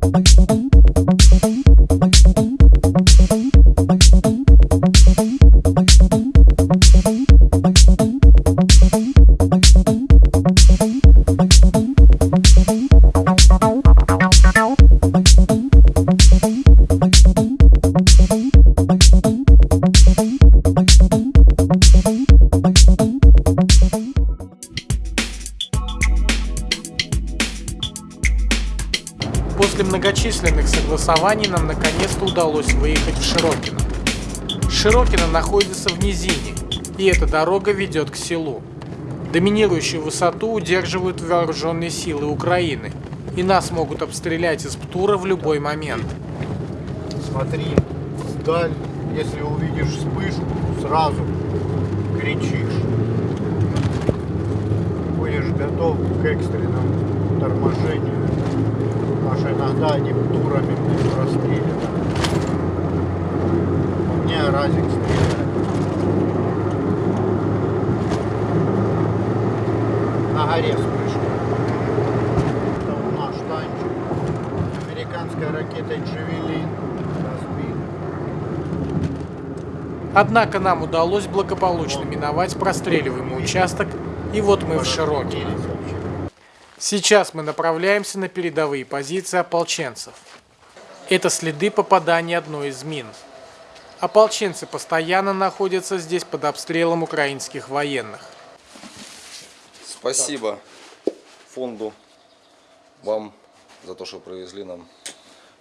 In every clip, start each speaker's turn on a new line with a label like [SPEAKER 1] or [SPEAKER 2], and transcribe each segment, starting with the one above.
[SPEAKER 1] Bye. После многочисленных согласований нам наконец-то удалось выехать в Широкино. Широкино находится в низине, и эта дорога ведет к селу. Доминирующую высоту удерживают вооруженные силы Украины, и нас могут обстрелять из ПТУРа в любой момент.
[SPEAKER 2] Смотри вдаль, если увидишь вспышку, сразу кричишь. Будешь готов к экстренному торможению. Что иногда они турами расстреливают. У меня разик стреляет. На горе вспышка. Это у наш танчик. Американской ракетой Джавелин.
[SPEAKER 1] Однако нам удалось благополучно миновать простреливаемый участок, и вот мы в Широкино. Сейчас мы направляемся на передовые позиции ополченцев. Это следы попадания одной из мин. Ополченцы постоянно находятся здесь под обстрелом украинских военных.
[SPEAKER 3] Спасибо фонду вам за то, что привезли нам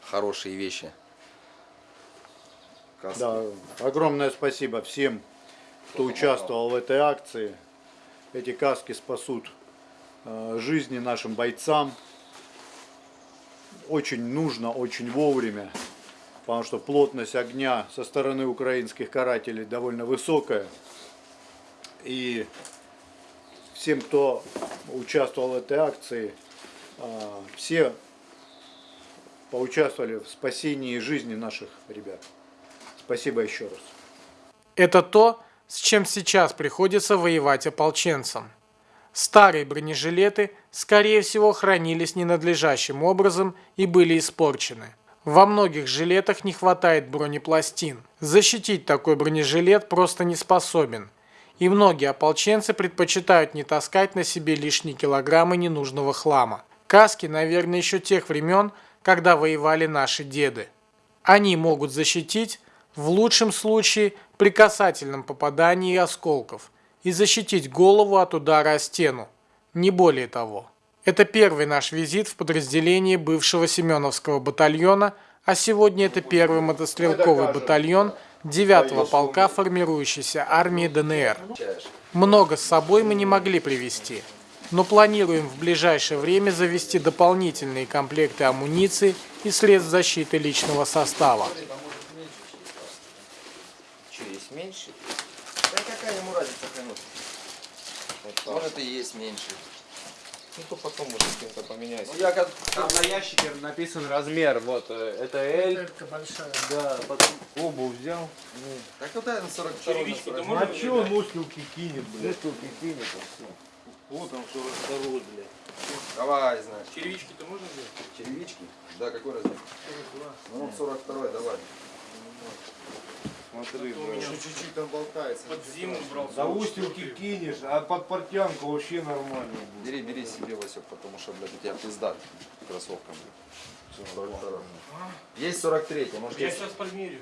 [SPEAKER 3] хорошие вещи. Каски.
[SPEAKER 2] Да, огромное спасибо всем, кто участвовал в этой акции. Эти каски спасут жизни нашим бойцам. Очень нужно, очень вовремя, потому что плотность огня со стороны украинских карателей довольно высокая. И всем, кто участвовал в этой акции, э, все поучаствовали в спасении жизни наших ребят. Спасибо еще раз.
[SPEAKER 1] Это то, с чем сейчас приходится воевать ополченцам. Старые бронежилеты, скорее всего, хранились ненадлежащим образом и были испорчены. Во многих жилетах не хватает бронепластин. Защитить такой бронежилет просто не способен. И многие ополченцы предпочитают не таскать на себе лишние килограммы ненужного хлама. Каски, наверное, еще тех времен, когда воевали наши деды. Они могут защитить, в лучшем случае, при касательном попадании осколков и защитить голову от удара о стену, не более того. Это первый наш визит в подразделение бывшего Семеновского батальона, а сегодня это первый мотострелковый батальон 9-го полка формирующейся армии ДНР. Много с собой мы не могли привезти, но планируем в ближайшее время завести дополнительные комплекты амуниции и средств защиты личного состава.
[SPEAKER 3] Что, есть меньше? Да какая ему разница хренут? Может и есть меньше.
[SPEAKER 4] Ну то потом уже с кем-то поменяйся.
[SPEAKER 3] Ну я как...
[SPEAKER 4] Там на ящике написан размер, вот, э, это L.
[SPEAKER 1] большая.
[SPEAKER 4] Да, потом обувь взял.
[SPEAKER 3] Так вот это 42
[SPEAKER 5] Черевички-то
[SPEAKER 3] на
[SPEAKER 5] можно
[SPEAKER 4] А чё мускулки кинет, блядь? Мускулки кинет, и все.
[SPEAKER 5] Вот он 42 блядь.
[SPEAKER 3] Давай, знаешь.
[SPEAKER 5] Черевички-то можно взять?
[SPEAKER 3] Черевички? Да, какой размер?
[SPEAKER 5] 42.
[SPEAKER 3] Ну, 42 давай.
[SPEAKER 4] Смотри,
[SPEAKER 5] у
[SPEAKER 4] блядь.
[SPEAKER 5] меня
[SPEAKER 3] чуть-чуть там болтается.
[SPEAKER 5] Под зиму брал.
[SPEAKER 4] За устилки кинешь, а под портянку вообще нормально будет.
[SPEAKER 3] Бери, бери себе, Васек, потому что, блядь, у тебя пизда кроссовкам. блядь. 42. Есть 43 может
[SPEAKER 5] Я
[SPEAKER 3] есть?
[SPEAKER 5] сейчас померю.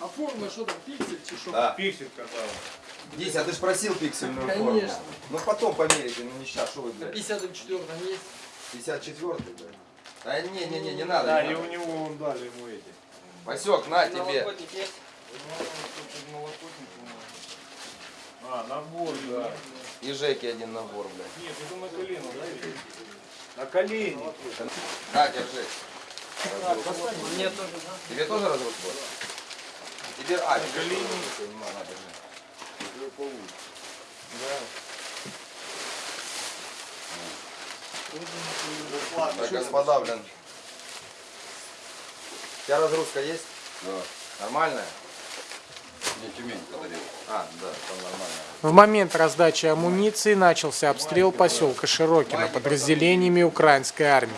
[SPEAKER 6] А форма что там, пиксель чи что?
[SPEAKER 3] Да.
[SPEAKER 4] Пиксель казал.
[SPEAKER 3] Дись, а ты ж просил пиксельную форму.
[SPEAKER 6] Конечно.
[SPEAKER 3] Ну потом померите, ну не сейчас, что вы,
[SPEAKER 6] На
[SPEAKER 3] блядь.
[SPEAKER 6] 54 есть.
[SPEAKER 3] 54 блядь. А не, не, не, не надо.
[SPEAKER 4] Да,
[SPEAKER 3] не
[SPEAKER 4] и у
[SPEAKER 3] надо.
[SPEAKER 4] него вон дали ему эти.
[SPEAKER 3] Васек, на тебе.
[SPEAKER 4] А, набор, да.
[SPEAKER 3] И Жеке один набор, блядь.
[SPEAKER 5] Нет, это на колено, да?
[SPEAKER 4] На колени.
[SPEAKER 3] На, держи.
[SPEAKER 6] Мне тоже, да?
[SPEAKER 3] Тебе тоже разрушить будет? Тебе, а, тебе тоже разрушить, не надо, на, держи. Так, господа, блин. У тебя разгрузка есть? Да. Нормальная? Мне Тюмень подарил. А, да, там нормально.
[SPEAKER 1] В момент раздачи амуниции начался обстрел поселка Широкино подразделениями украинской армии.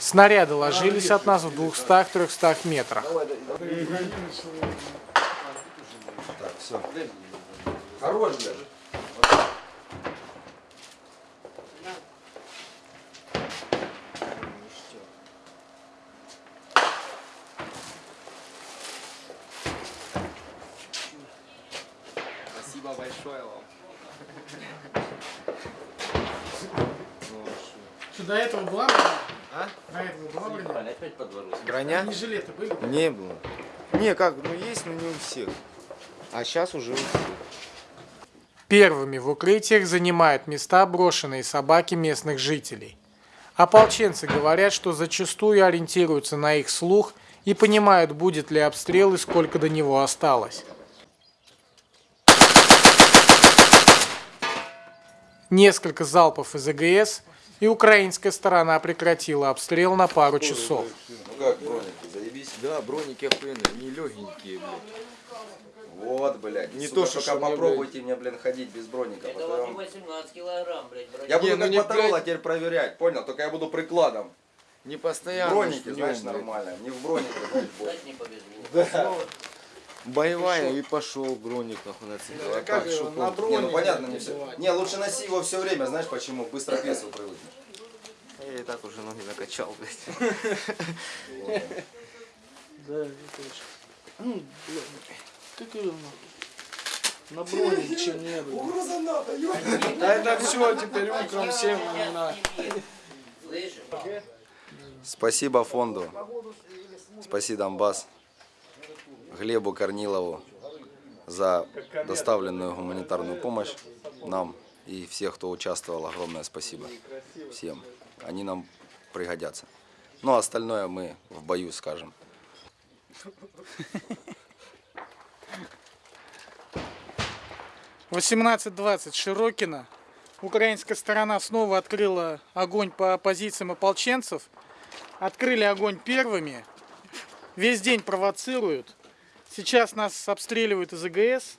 [SPEAKER 1] Снаряды ложились от нас в 200-300 метрах.
[SPEAKER 3] Так, все. Хорош, блядь.
[SPEAKER 6] Спасибо большое вам.
[SPEAKER 1] Что, до этого была броня?
[SPEAKER 6] А?
[SPEAKER 1] До этого была броня?
[SPEAKER 7] Броня?
[SPEAKER 1] жилеты были?
[SPEAKER 7] Не было. Не, как, ну есть, но не у всех. А сейчас уже у всех.
[SPEAKER 1] Первыми в укрытиях занимают места брошенные собаки местных жителей. Ополченцы говорят, что зачастую ориентируются на их слух и понимают, будет ли обстрел и сколько до него осталось. Несколько залпов из АГС, и украинская сторона прекратила обстрел на пару часов.
[SPEAKER 3] Ну как, броники, заебись?
[SPEAKER 7] Да, броники охуенные, не легенькие, блядь.
[SPEAKER 3] Вот, блядь.
[SPEAKER 7] Не
[SPEAKER 3] сука,
[SPEAKER 7] то, что
[SPEAKER 3] только попробуйте мне, блин, ходить без броника.
[SPEAKER 8] Это
[SPEAKER 3] потом-
[SPEAKER 8] вам не 18 килограмм, блядь, броня.
[SPEAKER 3] Я буду
[SPEAKER 7] Не, ну
[SPEAKER 3] как
[SPEAKER 7] не,
[SPEAKER 3] Моторола
[SPEAKER 7] блядь.
[SPEAKER 3] теперь проверять, понял? Только я буду прикладом.
[SPEAKER 7] Не постоянно.
[SPEAKER 3] Броники, знаешь,
[SPEAKER 7] блядь.
[SPEAKER 3] нормально. Не в бронике, блядь,
[SPEAKER 8] не повезло.
[SPEAKER 7] Боевая и пошел броник нахуй нацепил. А так, что толку?
[SPEAKER 3] Не, ну понятно, не все. Не, лучше носи его все время, знаешь почему? Быстро к весу привыкнешь.
[SPEAKER 7] Я и так уже ноги накачал, блядь.
[SPEAKER 5] На броне ничего не было. Да это все, теперь утром всем на.
[SPEAKER 3] Спасибо фонду. Спасибо Донбасс. Глебу Корнилову за доставленную гуманитарную помощь нам и всех, кто участвовал. Огромное спасибо всем. Они нам пригодятся. Ну, а остальное мы в бою скажем.
[SPEAKER 1] Восемнадцать двадцать Широкино. Украинская сторона снова открыла огонь по позициям ополченцев. Открыли огонь первыми. Весь день провоцируют. Сейчас нас обстреливают из АГС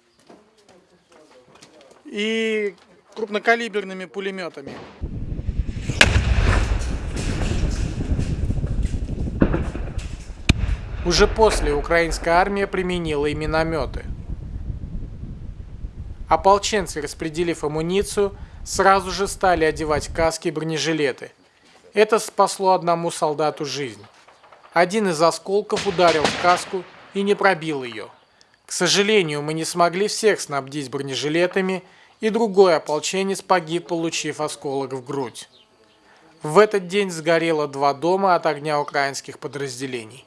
[SPEAKER 1] и крупнокалиберными пулеметами. Уже после украинская армия применила и минометы. Ополченцы, распределив амуницию, сразу же стали одевать каски и бронежилеты. Это спасло одному солдату жизнь. Один из осколков ударил в каску и не пробил ее. К сожалению, мы не смогли всех снабдить бронежилетами, и другой ополченец погиб, получив осколок в грудь. В этот день сгорело два дома от огня украинских подразделений.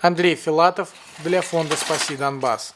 [SPEAKER 1] Андрей Филатов для фонда «Спаси Донбасс».